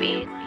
beat.